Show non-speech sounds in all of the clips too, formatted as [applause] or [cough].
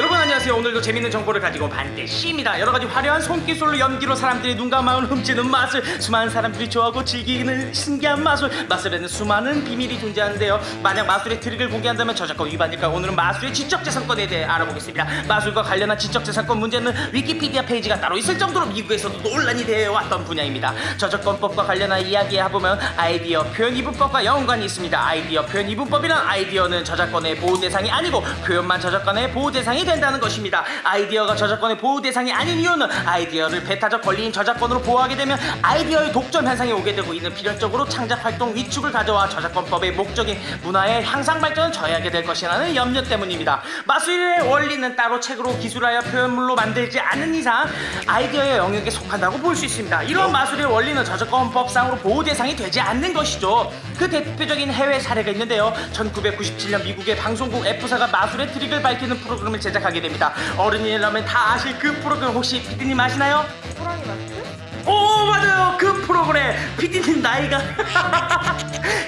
여러분 안녕하세요. 오늘도 재밌는 정보를 가지고 반대시입니다. 여러가지 화려한 손기술로 연기로 사람들의 눈과 마음을 훔치는 마술 수많은 사람들이 좋아하고 즐기는 신기한 마술 마술에는 수많은 비밀이 존재하는데요. 만약 마술의 트릭을 공개한다면 저작권 위반일까? 오늘은 마술의 지적재산권에 대해 알아보겠습니다. 마술과 관련한 지적재산권 문제는 위키피디아 페이지가 따로 있을 정도로 미국에서도 논란이 되어왔던 분야입니다. 저작권법과 관련한 이야기를 해보면 아이디어 표현 이분법과 연관이 있습니다. 아이디어 표현 이분법이란 아이디어는 저작권의 보호 대상이 아니고 표현만 저작권의 보호 대상이 된다는 것입니다. 아이디어가 저작권의 보호 대상이 아닌 이유는 아이디어를 배타적 권리인 저작권으로 보호하게 되면 아이디어의 독점 현상이 오게 되고 이는 필연적으로 창작 활동 위축을 가져와 저작권법의 목적인 문화의 향상 발전을 저해하게 될 것이라는 염려 때문입니다. 마술의 원리는 따로 책으로 기술하여 표현물로 만들지 않은 이상 아이디어의 영역에 속한다고 볼 수 있습니다. 이런 마술의 원리는 저작권법상으로 보호 대상이 되지 않는 것이죠. 그 대표적인 해외 사례가 있는데요. 1997년 미국의 방송국 F사가 마술의 트릭을 밝히는 프로그램을 제작하게 됩니다. 어른이라면 다 아실 그 프로그램 혹시 피디님 아시나요? 호랑이 마스크? 오 맞아요 그 프로그램 피디님 나이가 이 [laughs]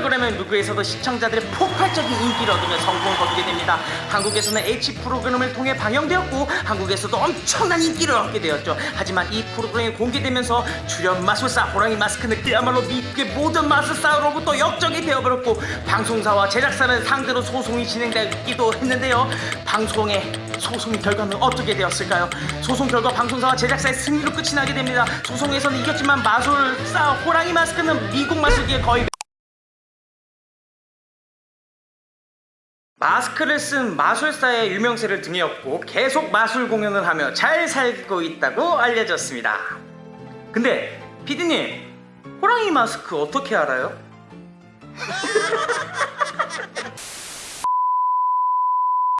프로그램은 미국에서도 시청자들의 폭발적인 인기를 얻으며 성공을 거두게 됩니다 한국에서는 H 프로그램을 통해 방영되었고 한국에서도 엄청난 인기를 얻게 되었죠 하지만 이 프로그램이 공개되면서 출연 마술사 호랑이 마스크는 그야말로 미국의 모든 마술사로부터 역적이 되어버렸고 방송사와 제작사를 상대로 소송이 진행되기도 했는데요 방송의 소송 결과는 어떻게 되었을까요? 소송 결과 방송사와 제작사의 승리로 끝이 나게 됩니다. 소송에서는 이겼지만 마술사 호랑이 마스크는 미국 마술계에 거의 마스크를 쓴 마술사의 유명세를 등에 업고 계속 마술 공연을 하며 잘 살고 있다고 알려졌습니다. 근데 피디님 호랑이 마스크 어떻게 알아요? [laughs]